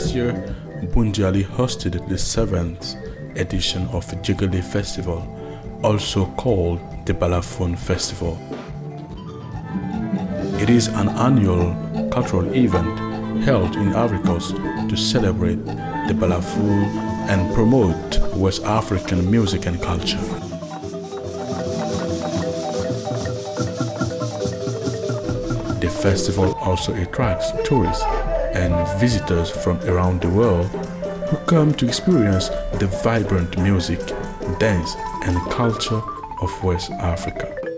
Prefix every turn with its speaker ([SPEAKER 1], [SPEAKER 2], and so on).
[SPEAKER 1] Punjali hosted the 7th edition of Jigale Festival, also called the Balafon Festival. It is an annual cultural event held in Ivory to celebrate the Balafon and promote West African music and culture. The festival also attracts tourists and visitors from around the world who come to experience the vibrant music, dance and culture of West Africa.